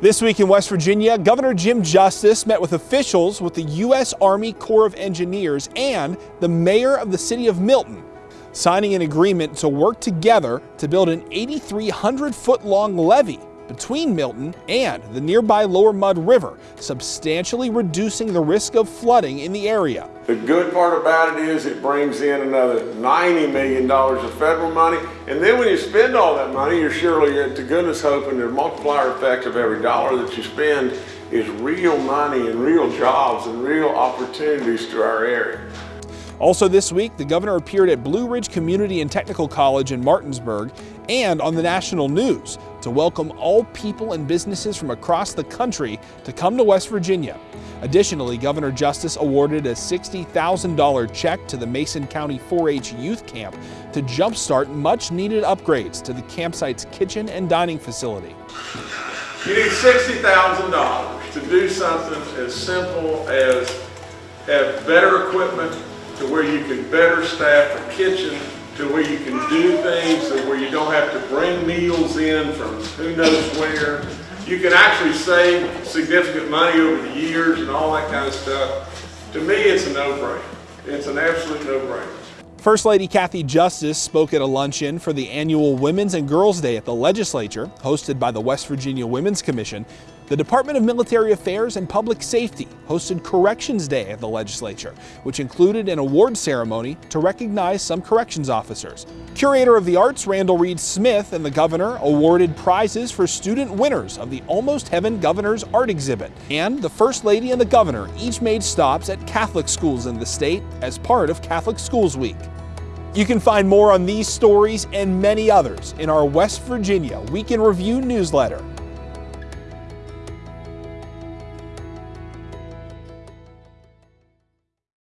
This week in West Virginia, Governor Jim Justice met with officials with the U.S. Army Corps of Engineers and the mayor of the city of Milton, signing an agreement to work together to build an 8,300 foot long levee between Milton and the nearby Lower Mud River, substantially reducing the risk of flooding in the area. The good part about it is it brings in another $90 million of federal money. And then when you spend all that money, you're surely to goodness hoping the multiplier effect of every dollar that you spend is real money and real jobs and real opportunities to our area. Also this week, the governor appeared at Blue Ridge Community and Technical College in Martinsburg and on the national news to welcome all people and businesses from across the country to come to West Virginia. Additionally, Governor Justice awarded a $60,000 check to the Mason County 4-H Youth Camp to jumpstart much needed upgrades to the campsite's kitchen and dining facility. You need $60,000 to do something as simple as have better equipment to where you can better staff a kitchen to where you can do things and where you don't have to bring meals in from who knows where. You can actually save significant money over the years and all that kind of stuff. To me, it's a no-brainer. It's an absolute no-brainer. First Lady Cathy Justice spoke at a luncheon for the annual Women's and Girls Day at the legislature, hosted by the West Virginia Women's Commission. The Department of Military Affairs and Public Safety hosted Corrections Day at the legislature, which included an award ceremony to recognize some corrections officers. Curator of the Arts Randall Reid Smith and the governor awarded prizes for student winners of the Almost Heaven Governor's Art Exhibit. And the First Lady and the governor each made stops at Catholic schools in the state as part of Catholic Schools Week. You can find more on these stories and many others in our West Virginia Week in Review newsletter